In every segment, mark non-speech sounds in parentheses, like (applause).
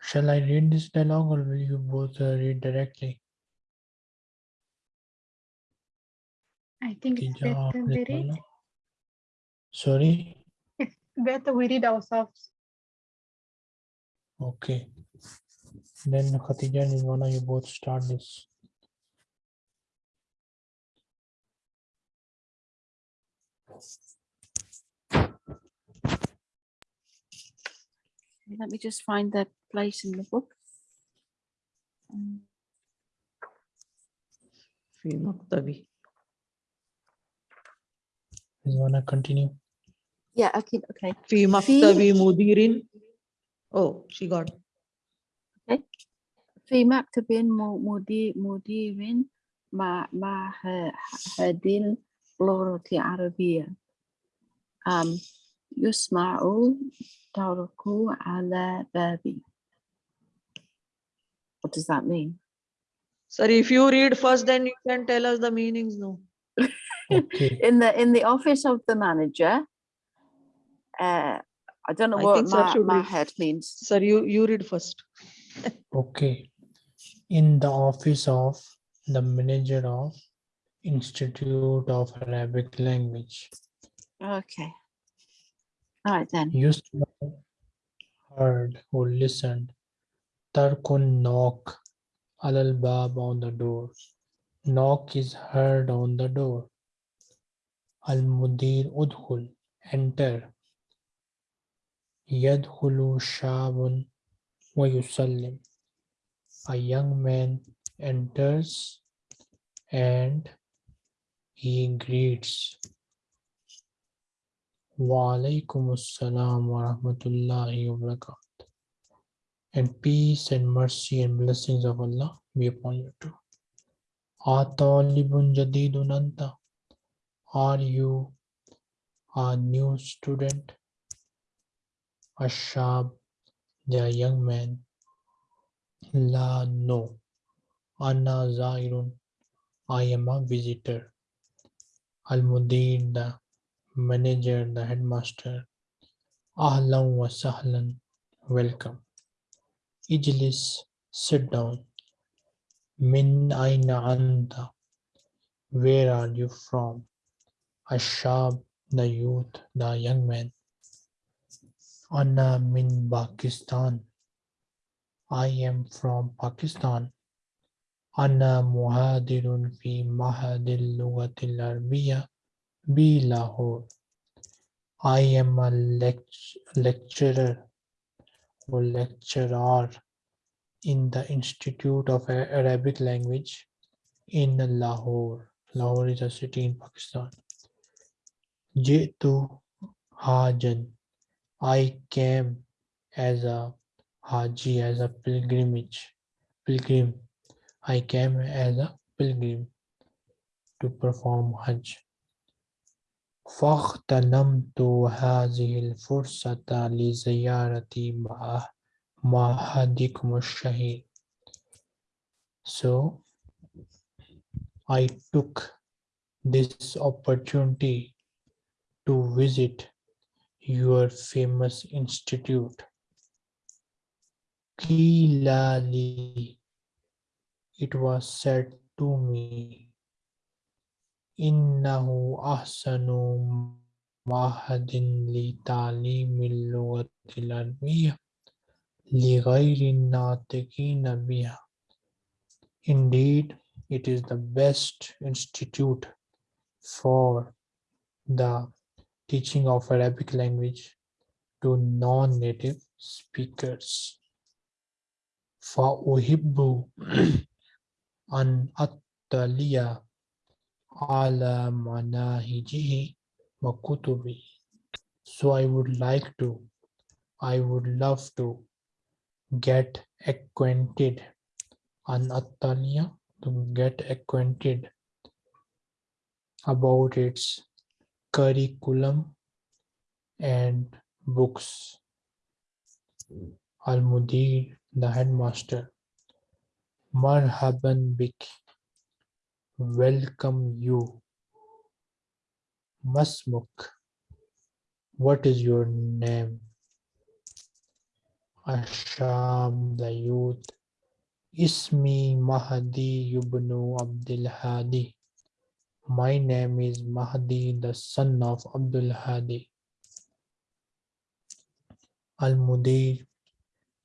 Shall I read this dialogue or will you both uh, read directly? I think it's better we read. Sorry? It's better we read ourselves. Okay. Then Khatija and Rizwana, you both start this. Let me just find that place in the book. Um, في مكتبي Rizwana, continue. Yeah, okay, okay. في مكتب مدير oh she got في مكتب م- مدير مدير مع معهد اللغة العربية um, يسمع طرق على بابي What does that mean? sorry if you read first then you can tell us the meanings no Okay. (laughs) In the in the office of the manager, uh, I don't know I what think sir ma- should read. mahead means. sir you you read first (laughs) Okay. In the office of the manager of Institute of Arabic Language. Okay. All right then. Yusma heard or listened. Tarkun knock. Alal bab on the door. Knock is heard on the door. Al mudir udkhul. Enter. Yadkhulu shabun wa yusallim. A young man enters and he greets. Wa alaikum assalam wa rahmatullahi wa barakatuh. And peace and mercy and blessings of Allah be upon you too. Atalibun jadidun anta. Are you a new student? Ashab, the young man. La no. Anna zairun. I am a visitor. Al Mudir, the manager, the headmaster. Ahlan wa sahlan, welcome. Ijlis, sit down. Min aina anta, where are you from? Ashab, the youth, the young man. Anna min Pakistan. I am from Pakistan. Anna muhadirun fi mahadil lughatil arbiya B. Lahore. I am a lecturer or lecturer in the Institute of Arabic Language in Lahore. Lahore is a city in Pakistan. Jitu Hajan. I came as a Haji, as a pilgrimage, pilgrim. I came as a pilgrim to perform Hajj. فاغتنمت هذه الفرصة لزيارة مع- معهدكم الشهير. So I took this opportunity to visit your famous institute. قيل لي it was said to me إنه أحسن معهد لتعليم اللغة العربية لغير الناطقين بها Indeed, it is the best institute for the teaching of Arabic language to non-native speakers. فأحب أن أطلع ala manahijihi wa kutubi. So I would like to, I would love to get acquainted. anatania, to get acquainted about its curriculum and books. Al-Mudir, the headmaster. Marhaban bik. Welcome you. Masmuk. What is your name? Asham, the youth. Ismi Mahdi ibn Abdul Hadi. My name is Mahdi, the son of Abdul Hadi. Al-Mudir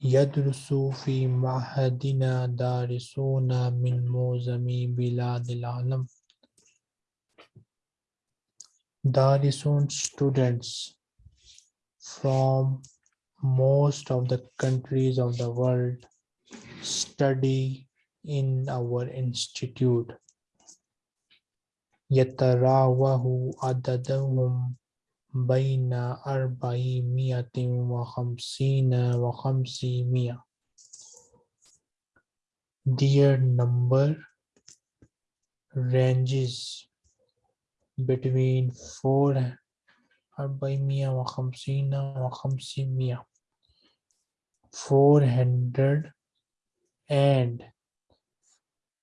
يدرس في معهدنا دارسون من معظم بلاد العالم. Darisun students from most of the countries of the world study in our institute. يتراوح عددهم بين أربعمائة وخمسين وخمسمائة. Their number ranges between four أربعمائة وخمسين وخمسمائة. Four hundred and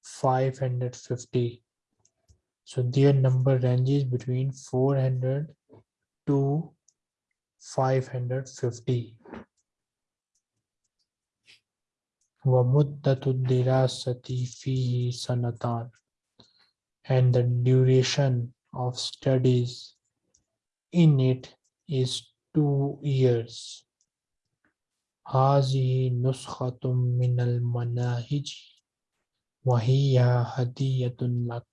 five hundred fifty. So their number ranges between four hundred to five hundred fifty. ومدة الدراسة فيه سنتان and the duration of studies in it is two years. هذه نسخة من المناهج وهي هدية لك.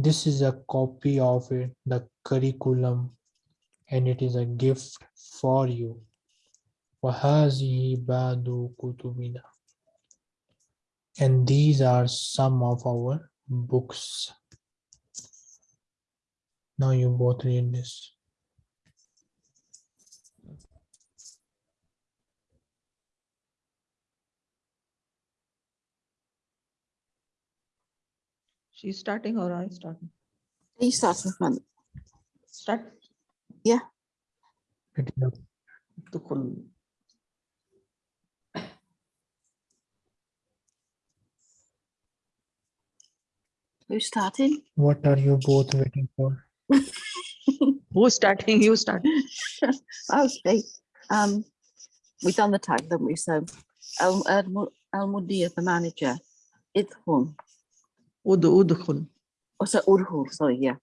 This is a copy of it, the curriculum and it is a gift for you. And these are some of our books. Now you both read this. She's starting or I starting? You start with one. Start. Pick it up. تدخل Who's starting? What are you both waiting for? (laughs) Who's starting? You start. (laughs) Okay. Um, we've done the tag, haven't we? So, Al Al Al Mudir, the manager, Idhun. ud udkhul. Oh, so Urhul, sorry, yeah.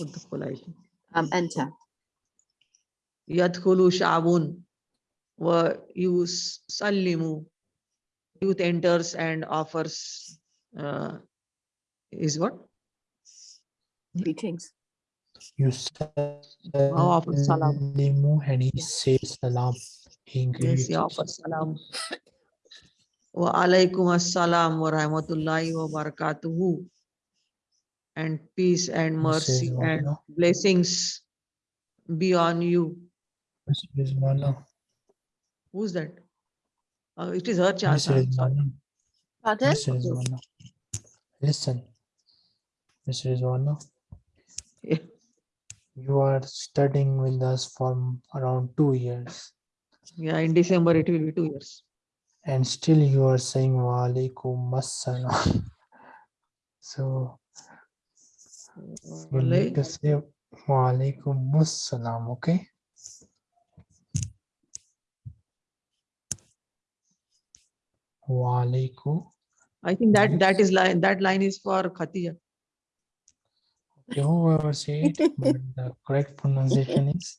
Udkhul, I think. Um, enter. يدخل شعب ويسلم youth enters and offers uh, is what Greetings. You offer salam. Limu and he Yeah. says salam. He yes greets. he offers salam wa alaikum assalam wa rahmatullahi wa barakatuhu and peace and mercy and blessings be on you He says, who's that uh, it is her He chance says, I'm sorry. "Wala." Pardon? Listen, Mr. Rizwana, Yeah. you are studying with us for around two years yeah in december it will be two years and still you are saying wa alaikum assalam. (laughs) So you need to say wa alaikum assalam, okay? Wa alaikum. i think that that is line that line is for khatija Okay, whoever say it, (laughs) but the correct pronunciation is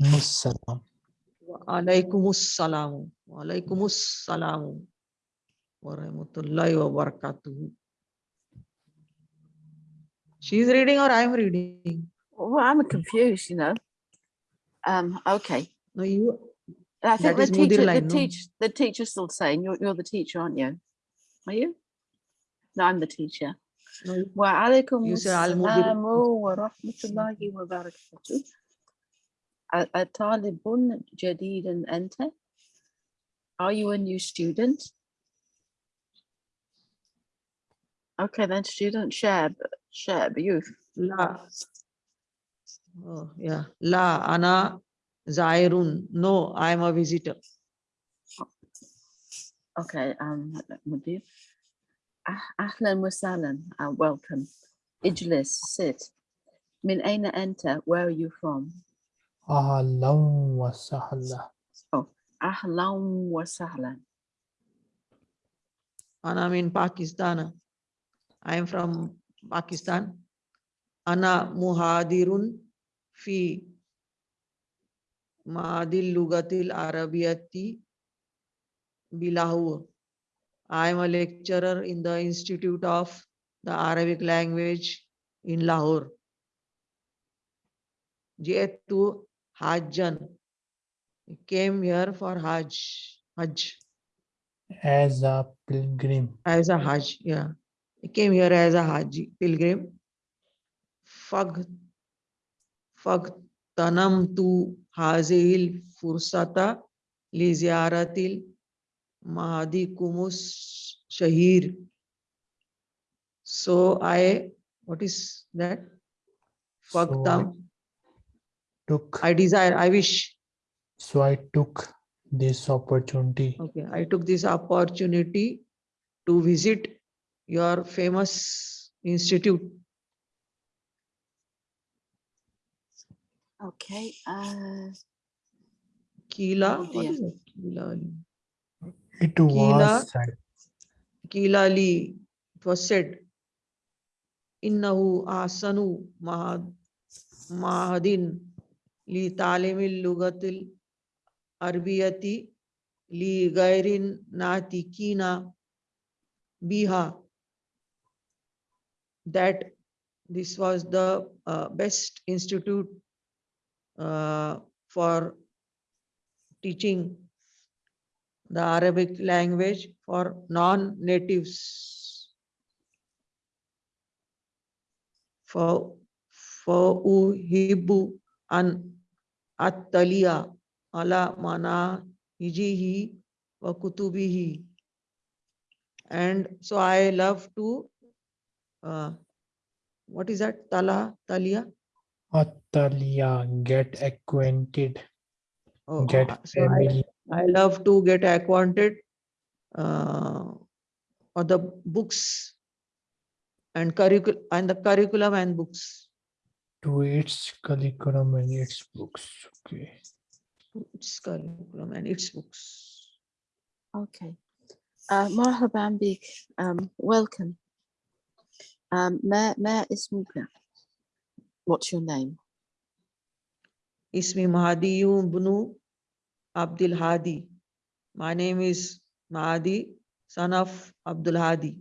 Musalam. Alaikumus salamu. Alaikumus salamu. Wa rahmatullahi wa barakatuhu. She is reading or I am reading? Well, I'm confused, you know. Um, okay. No, you. I think That the is Mudir teacher, the line, no? teach, the teacher's still saying, you're, you're the teacher, aren't you? Are you? No, I'm the teacher. No, you- وعليكم You say Al Mudir. السلام ورحمة الله وبركاته أ- أطالب جديد أنت? are you a new student? Okay, then student share, Shab, youth. La. Oh, yeah. La, Ana, Zairun. No, I am a visitor. Okay, um, Mudir. Ah, ahlan wa salam, uh, welcome. Ijlis, sit. Min aina enter. where are you from? Ahlan wa sahla. Ahlan wa sahlan. Ana in Pakistan. I am from Pakistan. Ana muhadirun fi Madil Lugatil Arabiyati Bilahur. I am a lecturer in the Institute of the Arabic Language in Lahore. Jaitu Hajjan. Came here for Hajj. Hajj. As a pilgrim. as a Hajj, yeah. He came here as a Haji pilgrim. Fag, fag tanam tu hazil fursata li ziyaratil mahadi kumus shahir. So I, what is that? So I Fagtam, took I desire, I wish. So I took this opportunity Okay, I took this opportunity to visit your famous institute. Okay. Uh, Kila, Oh what it? Kila Ali. it Kila- was said Kila Ali, it was said, Innahu asanu mahad, mahadin li talimil lugatil arbiyati li gairin natikina biha. That this was the uh, best institute uh, for teaching the Arabic language for non-natives. For for uhibbu an attaliya ala mana hijihi wa kutubihi. And so I love to uh, what is that? Tala, talia? Atalia get acquainted Oh, get uh, so I- I love to get acquainted uh, or the books and curriculum and the curriculum and books. to its curriculum and its books okay Its curriculum and its books. okay. Uh, marhaban bik. Um, welcome. Um, ma, ma ismuka? What's your name? Ismi Mahadiyu Bunu Abdul Hadi. My name is Mahadi, son of Abdul Hadi.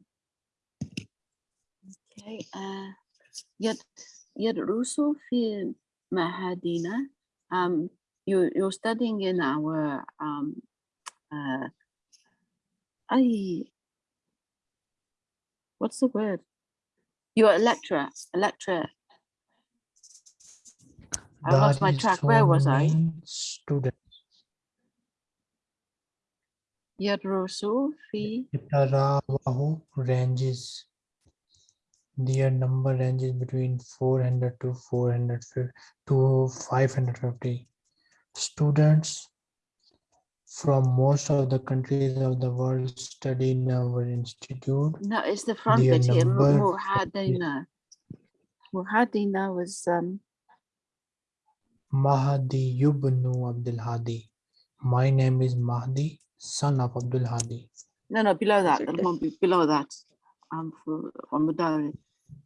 Okay. Uh, yad yadrusu fi mahadina. Um, you you're studying in our um, uh, I. What's the word? You're a lecturer. A lecturer. I lost my track. Where was I? Student. Yadrusu fi. Ranges their number ranges between 400 to 450 to 550 students from most of the countries of the world study in our institute No, it's the front Their bit here. Mu- number Muhadina. Muhadina was um. Mahdi Yubnu Abdul Hadi. My name is Mahdi, son of Abdul Hadi. No, no, below that. it The there? one be- below that. Um, for, on Mudari.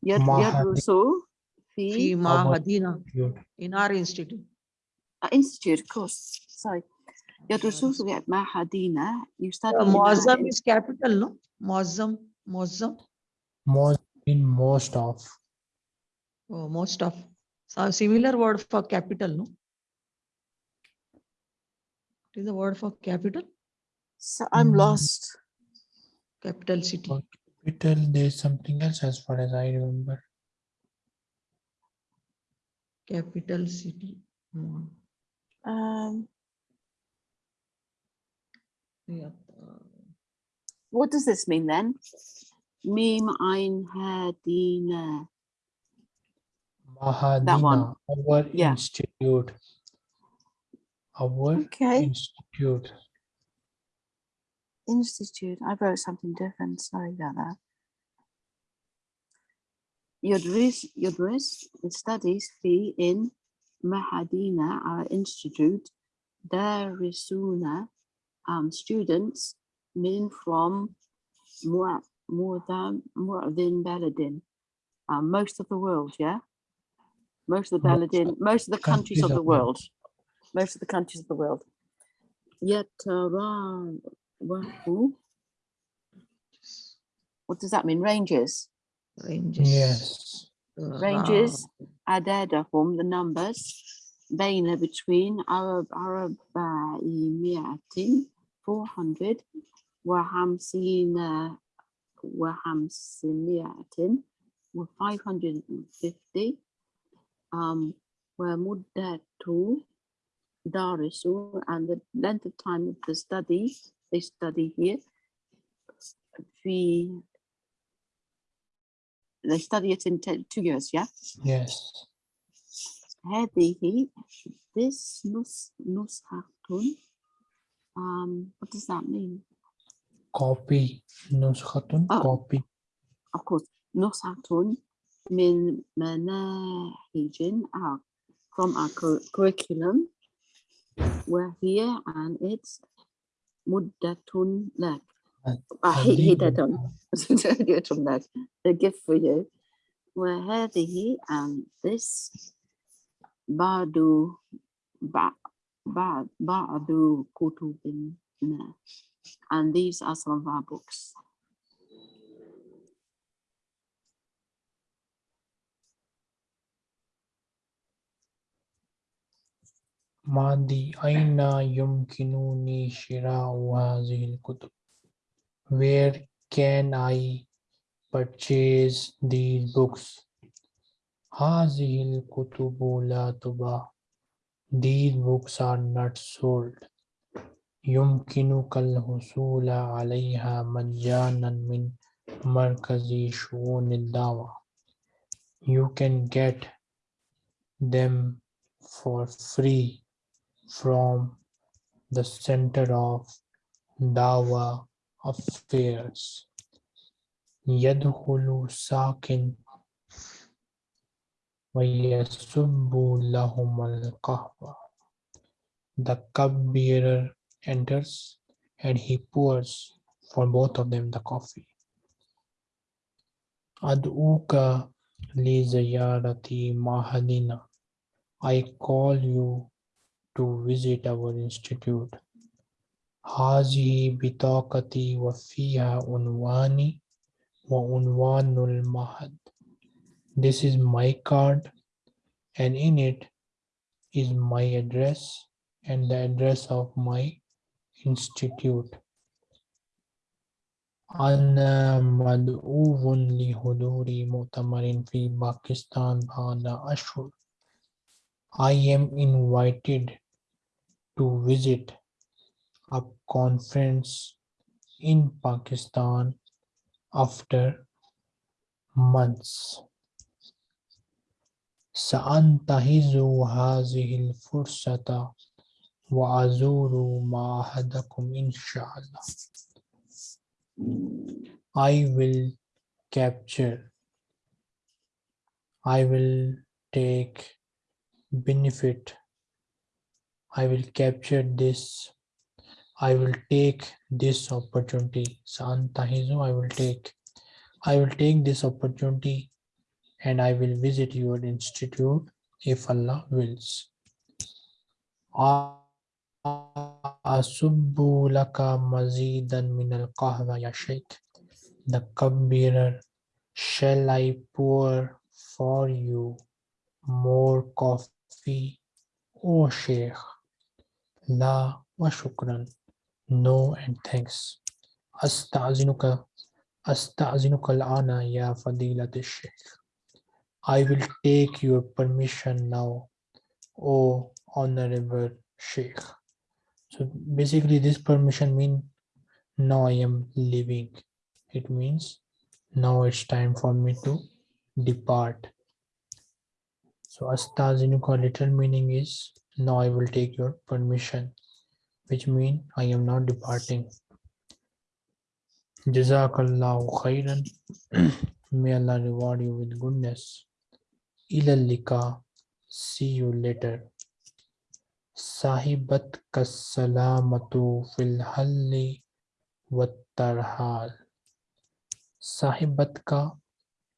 Yad Mahadi. Yadrusu Fi fi Mahadina in our institute. Uh, institute, of course. Sorry. Yadrusu fi Mahadina. You study. Uh, in our Muazzam in- is capital, no? Muazzam, Muazzam, Most in most of oh, most of. So similar word for capital, no? What is the word for capital? So I'm Mm. lost. Capital city. Okay. capital. There's something else as far as I remember. Capital city. Hmm. Um, um, what does this mean then? Mim Einhardina. Mahadina, that one. our yeah. institute. Our okay. institute. Institute. I wrote something different. Sorry about that. Yodris, Yodris, the studies fee in Mahadina, our institute, Darisuna um, students men from more, more than more than Baladin, um, most of the world, yeah, most of the Baladin, most of the countries of the world, most of the countries of the world. Yet what does that mean? Ranges. Ranges. Yes uh, ranges عددهم the numbers بين between Arab Arab مئة 400 وخمسين وخمسمائة و 550 um ومدة دارسوا and the length of time of the study they study here في they study it in te- two years yeah Yes. هذه this نس نسخة um what does that mean Copy. Nuskhatun. Ah. Copy. of course نسخة من مناهج our from our cur- curriculum وهي and it's مدة لك آه، هي- هدة هدية لك a gift for you وهذه and this بعض بعض بعض بعض كتبنا and these are some of our books ماضي أين يمكنني شراء هذه الكتب Where can I purchase these books هذه الكتب لا تباع These books are not sold يمكنك الحصول عليها مجانا من مركز شؤون الدعوة You can get them for free from the center of Dawa affairs. يدخل ساكن ويسب لهم القهوة. The cupbearer enters and he pours for both of them the coffee. أدعوك لزيارة معهدنا. I call you to visit our institute. هذه بطاقتي وفيها عنواني وعنوان المعهد. This is my card and in it is my address and the address of my institute. أنا مدعو لحضور مؤتمر في باكستان بعد أشهر. I am invited to visit a conference in Pakistan after months. سأنتهز هذه الفرصة وأزور معهدكم إن شاء الله. I will capture, I will take benefit, I will capture this, I will take this opportunity. Santa I will take. I will take this opportunity and I will visit your institute if Allah wills. Asubbu laka mazidan min al ya shaykh. The cupbearer, shall I pour for you more coffee, O sheikh? La wa shukran. No and thanks. Astazinuka, astazinuka al'ana ya fadilat Sheikh. I will take your permission now, O honorable Sheikh. So basically this permission means now I am leaving. It means now it's time for me to depart. So astazinuka little meaning is now I will take your permission which mean I am not departing. Jazakallahu khairan. (clears throat) May Allah reward you with goodness. Ilal lika. See you later. Sahibat salamatu fil halli wattarhal. Sahibat ka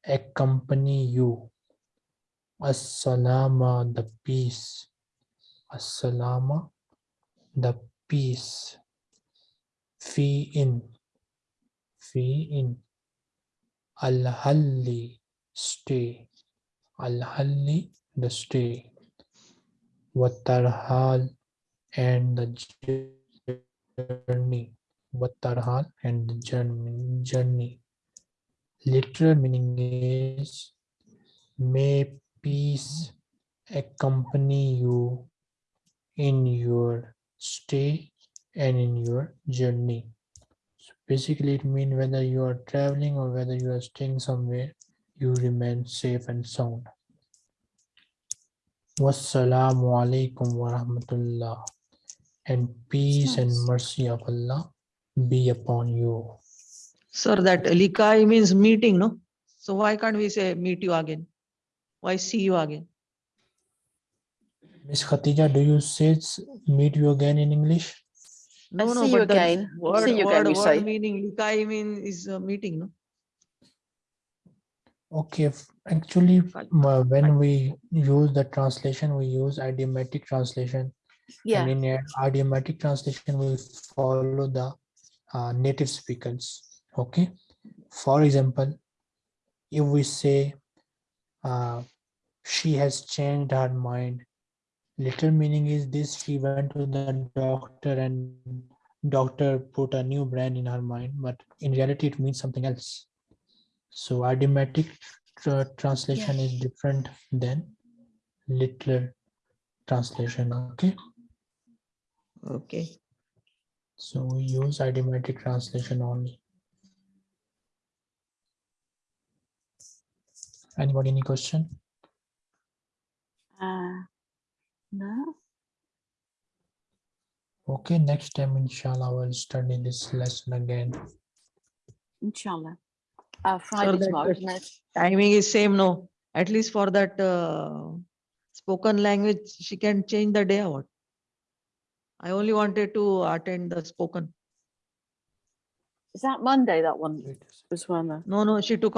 accompany you. As-salama the peace. As-salama the peace. Fi in. Fi in. Al-halli stay. Al-halli the stay. Watarhal and the journey. Watarhal and the journey. journey. Literal meaning is may peace accompany you in your stay and in your journey. So basically it means whether you are traveling or whether you are staying somewhere, you remain safe and sound. Wassalamu alaikum wa rahmatullah. And peace and mercy of Allah be upon you. Sir, that likai means meeting, no? So why can't we say meet you again? Why see you again? Miss Khatija, do you say s- meet you again in English? No, no, see you but the again. Word, See you word, again, we word meaning likai mean is a meeting, no? Okay, actually, Right. m- when we use the translation, we use idiomatic translation. Yeah, And in idiomatic translation, we follow the uh, native speakers. Okay. For example, if we say uh, she has changed her mind, literal meaning is this: she went to the doctor and doctor put a new brand in her mind, but in reality, it means something else. So idiomatic tra- translation is different than literal translation. Okay. Okay. So we use idiomatic translation only. Anybody any question? uh, no, Okay, next time inshallah we'll study this lesson again. inshallah. Uh, Friday that tomorrow, was- isn't it? Timing is same, no? At least for that uh, spoken language, she can change the day or what? I only wanted to attend the spoken. Is that Monday, that one, Wait a second. was one? No, no, she took